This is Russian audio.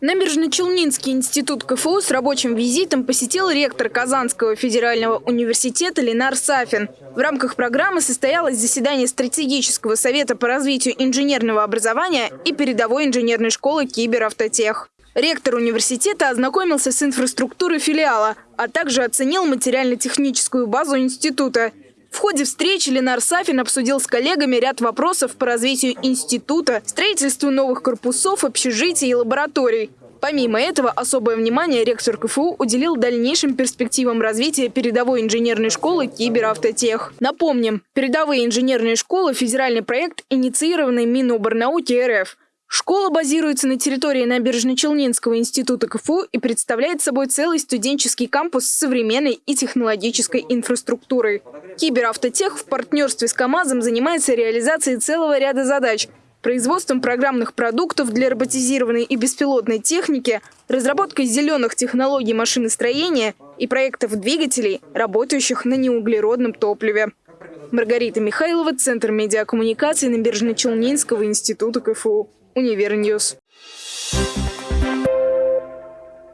Набережно-Челнинский институт КФУ с рабочим визитом посетил ректор Казанского федерального университета Ленар Сафин. В рамках программы состоялось заседание стратегического совета по развитию инженерного образования и передовой инженерной школы Киберавтотех. Ректор университета ознакомился с инфраструктурой филиала, а также оценил материально-техническую базу института. В ходе встречи Ленар Сафин обсудил с коллегами ряд вопросов по развитию института, строительству новых корпусов, общежитий и лабораторий. Помимо этого, особое внимание ректор КФУ уделил дальнейшим перспективам развития передовой инженерной школы Киберавтотех. Напомним, передовые инженерные школы – федеральный проект, инициированный Миноборнауки РФ – Школа базируется на территории Набережно-Челнинского института КФУ и представляет собой целый студенческий кампус с современной и технологической инфраструктурой. Киберавтотех в партнерстве с КАМАЗом занимается реализацией целого ряда задач – производством программных продуктов для роботизированной и беспилотной техники, разработкой зеленых технологий машиностроения и проектов двигателей, работающих на неуглеродном топливе. Маргарита Михайлова, Центр медиакоммуникации Набережно-Челнинского института КФУ. Univer News.